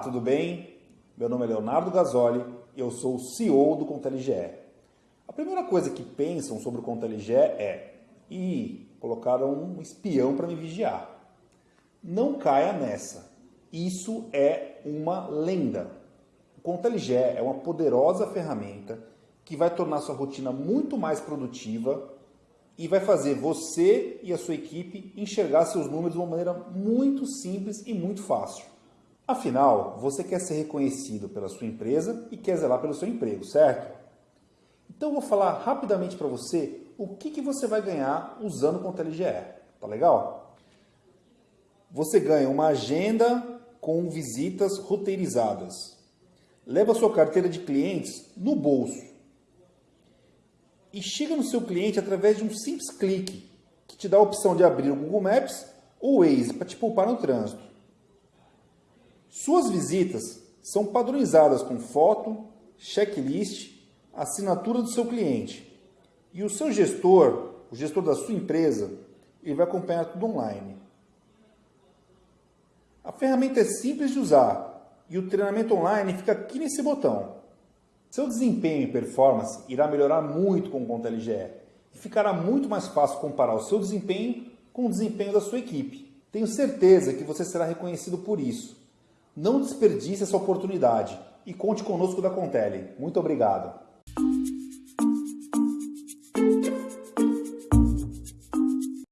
tudo bem? Meu nome é Leonardo Gasoli e eu sou o CEO do ContaLGE. A primeira coisa que pensam sobre o ContaLGE é e colocaram um espião para me vigiar. Não caia nessa. Isso é uma lenda. O ContaLGE é uma poderosa ferramenta que vai tornar sua rotina muito mais produtiva e vai fazer você e a sua equipe enxergar seus números de uma maneira muito simples e muito fácil. Afinal, você quer ser reconhecido pela sua empresa e quer zelar pelo seu emprego, certo? Então eu vou falar rapidamente para você o que, que você vai ganhar usando o ContaLGE. Tá legal? Você ganha uma agenda com visitas roteirizadas. Leva sua carteira de clientes no bolso e chega no seu cliente através de um simples clique, que te dá a opção de abrir o Google Maps ou o Waze para te poupar no trânsito. Suas visitas são padronizadas com foto, checklist, assinatura do seu cliente. E o seu gestor, o gestor da sua empresa, ele vai acompanhar tudo online. A ferramenta é simples de usar e o treinamento online fica aqui nesse botão. Seu desempenho e performance irá melhorar muito com o Conta LGE e ficará muito mais fácil comparar o seu desempenho com o desempenho da sua equipe. Tenho certeza que você será reconhecido por isso. Não desperdice essa oportunidade e conte conosco da Contele. Muito obrigado.